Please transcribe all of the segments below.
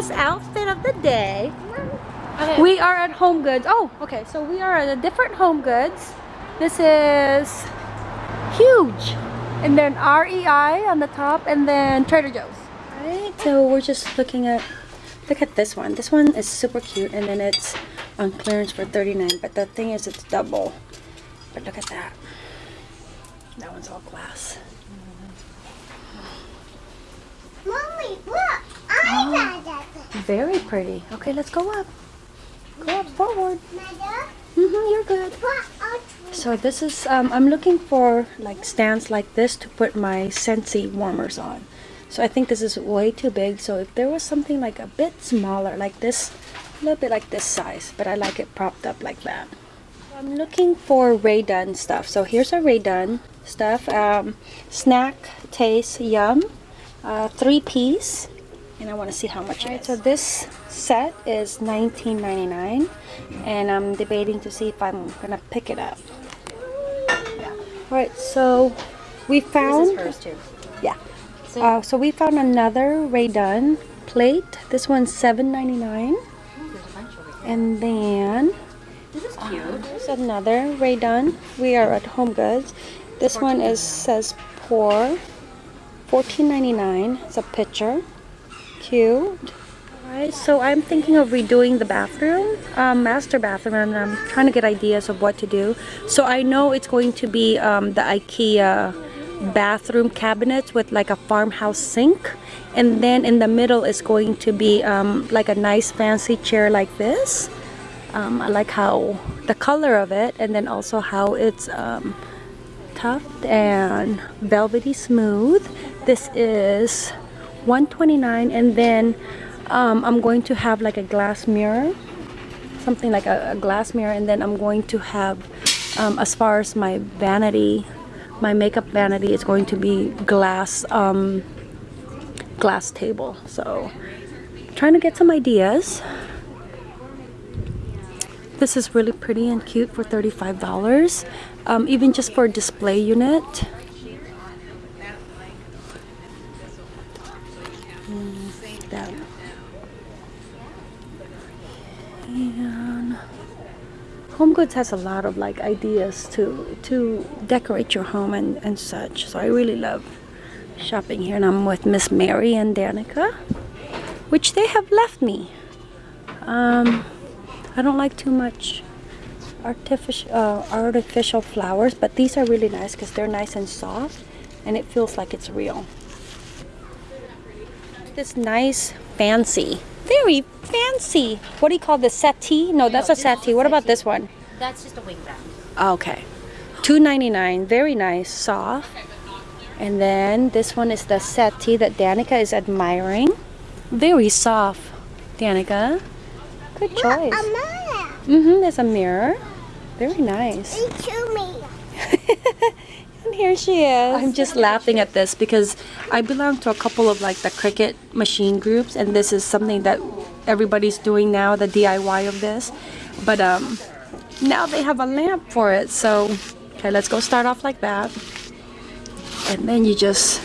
Danica's outfit of the day. Okay. We are at Home Goods. Oh, okay. So we are at a different Home Goods. This is huge. And then REI on the top and then Trader Joe's. Right, so we're just looking at, look at this one. This one is super cute and then it's on clearance for 39 but the thing is it's double. But look at that. That one's all glass. Mommy, look! Oh. Very pretty. Okay, let's go up. Go up forward. Mm-hmm, you're good. So this is, um, I'm looking for like stands like this to put my Scentsy warmers on. So I think this is way too big. So if there was something like a bit smaller, like this, a little bit like this size, but I like it propped up like that. I'm looking for Rae Dunn stuff. So here's a Rae Dunn stuff. Um, snack, taste, yum. Uh, three piece. And I want to see how much it is. So this set is $19.99 and I'm debating to see if I'm gonna pick it up. Yeah. Alright, so we found This is hers too. yeah. Uh, so we found another Rae Dunn plate. This one's $7.99. And then This is cute. there's another Rae Dunn. We are at Home Goods. This one is says pour. $14.99. It's a picture. Cute. Alright, so I'm thinking of redoing the bathroom, um, master bathroom, and I'm trying to get ideas of what to do. So I know it's going to be um, the IKEA bathroom cabinets with like a farmhouse sink, and then in the middle is going to be um, like a nice fancy chair like this. Um, I like how the color of it, and then also how it's um, and velvety smooth. This is 129 and then um, I'm going to have like a glass mirror something like a, a glass mirror and then I'm going to have um, as far as my vanity my makeup vanity is going to be glass um, glass table. So trying to get some ideas. This is really pretty and cute for $35 um, even just for a display unit Goods has a lot of like ideas to to decorate your home and, and such. So I really love shopping here and I'm with Miss Mary and Danica, which they have left me. Um, I don't like too much artificial uh, artificial flowers, but these are really nice because they're nice and soft and it feels like it's real. This nice fancy, very fancy. What do you call this settee? No, that's a settee. What about this one? That's just a wing wrap. Okay. $2.99. Very nice. Soft. And then this one is the settee that Danica is admiring. Very soft, Danica. Good choice. a mother? Mm-hmm. There's a mirror. Very nice. They chew me. And here she is. I'm just laughing at this because I belong to a couple of like the Cricut machine groups and this is something that everybody's doing now, the DIY of this. But um now they have a lamp for it. So okay, let's go start off like that. And then you just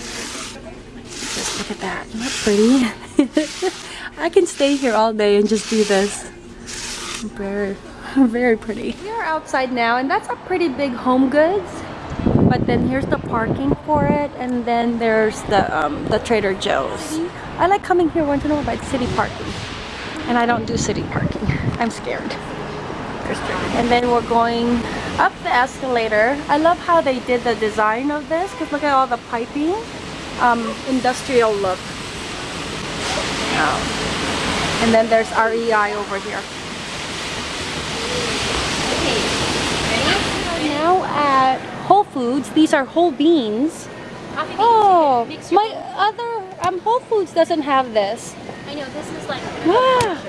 just look at that. Isn't that pretty? I can stay here all day and just do this. Very very pretty. We are outside now and that's a pretty big home goods but then here's the parking for it and then there's the um, the Trader Joe's I like coming here once in a while by city parking and I don't do city parking I'm scared and then we're going up the escalator I love how they did the design of this because look at all the piping um, industrial look Oh. and then there's REI over here now at Whole Foods. These are whole beans. Oh, my other um, Whole Foods doesn't have this. I know this is like Ah,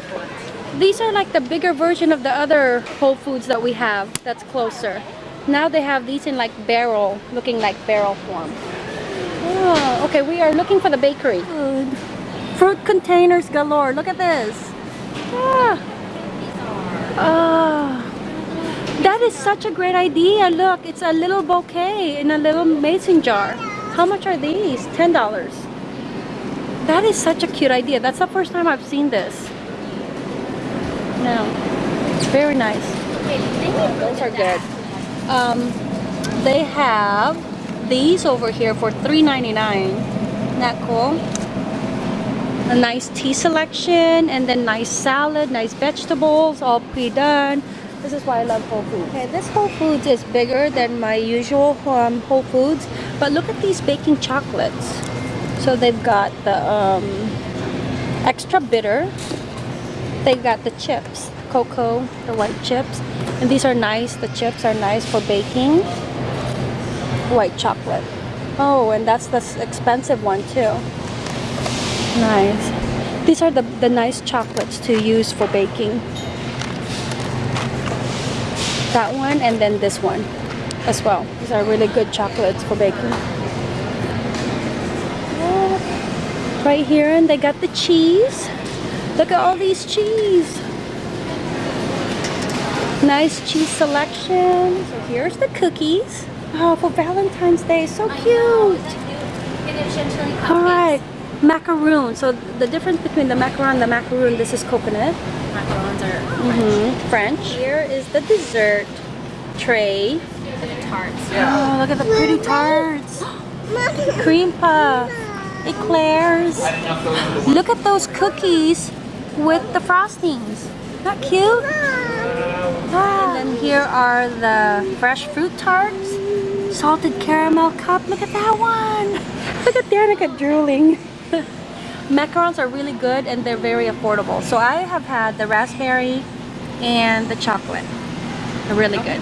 these are like the bigger version of the other Whole Foods that we have that's closer. Now they have these in like barrel, looking like barrel form. Oh, okay, we are looking for the bakery. Food. Fruit containers galore. Look at this. Ah. Ah. That is such a great idea. Look, it's a little bouquet in a little mason jar. How much are these? $10. That is such a cute idea. That's the first time I've seen this. No. Very nice. Those are good. Um, they have these over here for $3.99. Isn't that cool? A nice tea selection and then nice salad, nice vegetables, all pre-done. This is why I love Whole Foods. Okay, this Whole Foods is bigger than my usual um, Whole Foods, but look at these baking chocolates. So they've got the um, extra bitter. They've got the chips, cocoa, the white chips. And these are nice, the chips are nice for baking. White chocolate. Oh, and that's the expensive one too. Nice. These are the, the nice chocolates to use for baking. That one and then this one as well. These are really good chocolates for baking. Right here and they got the cheese. Look at all these cheese. Nice cheese selection. So here's the cookies. Oh, for Valentine's Day, so cute. All right, macaroon. So the difference between the macaron and the macaroon, this is coconut. Macarons are hmm French. Here is the dessert tray. The tarts. Oh, look at the pretty tarts. Cream puff, eclairs. Look at those cookies with the frostings. Not cute? Ah. And then here are the fresh fruit tarts. Salted caramel cup. Look at that one. Look at Danica drooling. Macarons are really good and they're very affordable. So I have had the raspberry and the chocolate. They're really good.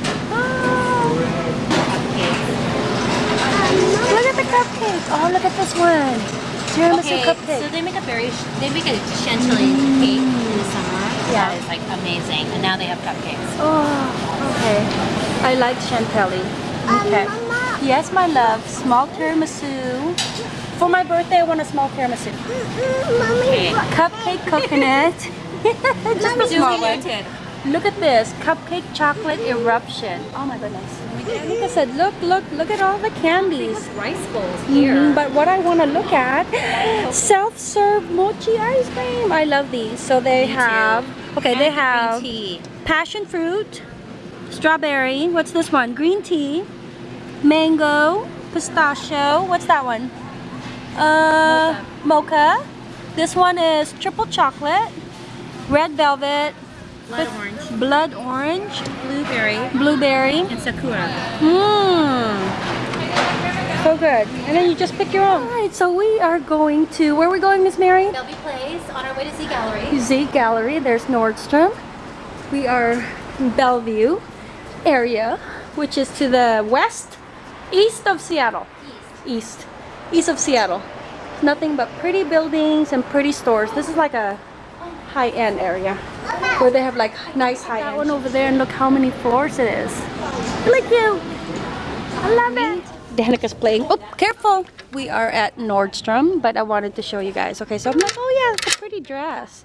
Look at the cupcakes. Oh, look at this one. Tiramisu Okay, cupcake. so they make a very, they make a chantilly cake in the summer. Yeah. That is like amazing. And now they have cupcakes. Oh, okay. I like chantilly. Okay. Mama. Yes, my love. Small tiramisu. For my birthday, I want a small tiramisu. Mommy. Okay. Cupcake coconut. Just a small one. Look at this. Cupcake chocolate eruption. Oh my goodness. Like I said, look, look, look at all the candies. Rice bowls here. Mhm, But what I want to look at, self-serve mochi ice cream. I love these. So they Me too. have, okay, they And the have tea. passion fruit, strawberry. What's this one? Green tea, mango, pistachio. What's that one? Uh, mocha. This one is triple chocolate, red velvet, Blood orange. blood orange, Blueberry. blueberry. And sakura. Mmm. So good. And then you just pick your own. All right, so we are going to, where are we going, Miss Mary? Shelby Place on our way to Z Gallerie. Z Gallerie. There's Nordstrom. We are in Bellevue area, which is to the west, east of Seattle. East. East of Seattle. Nothing but pretty buildings and pretty stores. This is like a high-end area where they have like nice high-end. That one over there and look how many floors it is. Really you I love it. Danica's playing. Oh, careful. We are at Nordstrom, but I wanted to show you guys. Okay, so I'm like, oh yeah, it's a pretty dress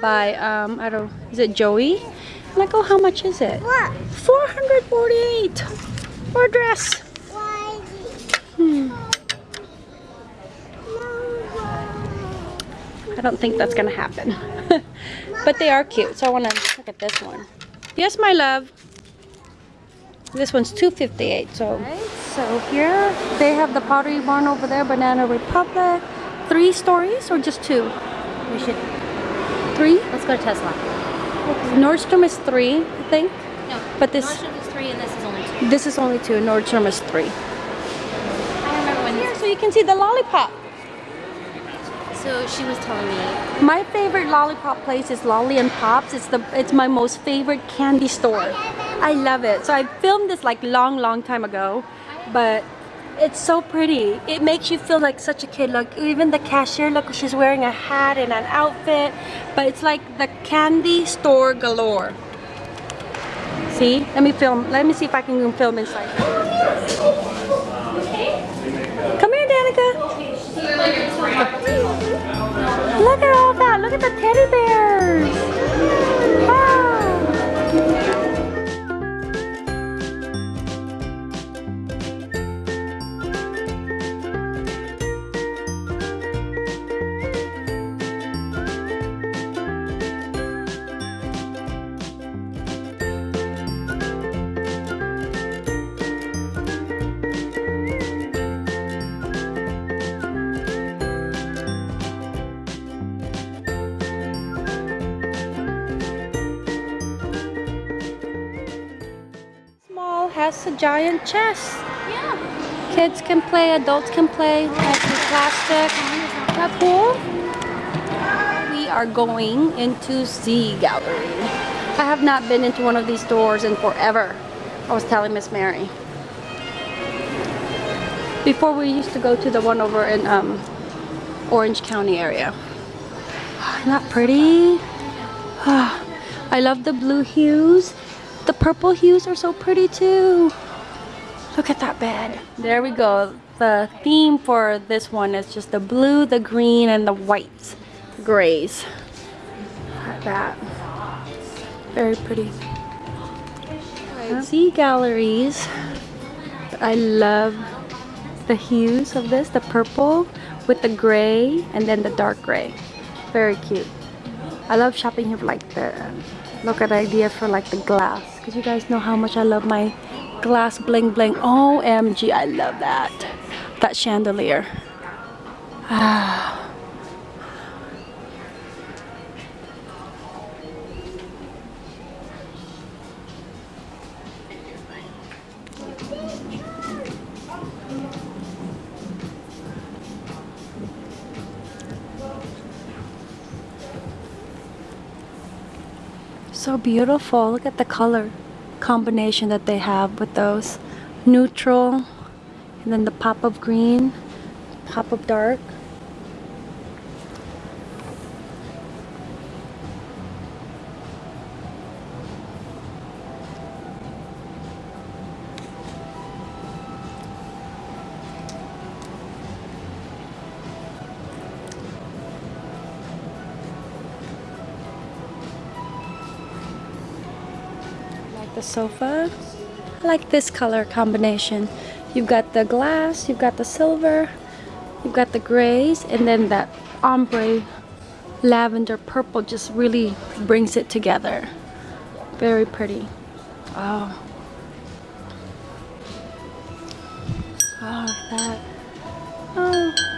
by um I don't is it Joey? I'm like, oh how much is it? What? 448 for a dress. Hmm. I don't think that's gonna happen. but they are cute, so I wanna look at this one. Yes, my love. This one's 258. So, so here they have the Pottery Barn over there, Banana Republic. Three stories or just two? We should, Three? let's go to Tesla. Nordstrom is three, I think. No, But this- Nordstrom is three and this is only two. This is only two. Nordstrom is three. I remember when Here, so you can see the lollipop. So she was telling me, My favorite lollipop place is Lolli and Pops. It's the it's my most favorite candy store. I love it. So I filmed this like long, long time ago, but it's so pretty. It makes you feel like such a kid. Look, even the cashier, look, she's wearing a hat and an outfit, but it's like the candy store galore. See? Let me film. Let me see if I can film inside. Come here, Danica. Look at the teddy It's a giant chess. Yeah. Kids can play, adults can play. Plastic. Is that cool? We are going into Z Gallerie. I have not been into one of these stores in forever. I was telling Miss Mary. Before we used to go to the one over in um, Orange County area. Isn't that pretty? I love the blue hues. The purple hues are so pretty too. Look at that bed. There we go. The theme for this one is just the blue, the green, and the white grays. Like that. Very pretty. See galleries. I love the hues of this, the purple with the gray and then the dark gray. Very cute. I love shopping here for like the look at the idea for like the glass because you guys know how much I love my glass bling bling. OMG, I love that. That chandelier. Ah. So beautiful. Look at the color combination that they have with those. Neutral, and then the pop of green, pop of dark. The sofa. I like this color combination. You've got the glass, you've got the silver, you've got the grays, and then that ombre lavender purple just really brings it together. Very pretty. Oh. Oh, that. Oh.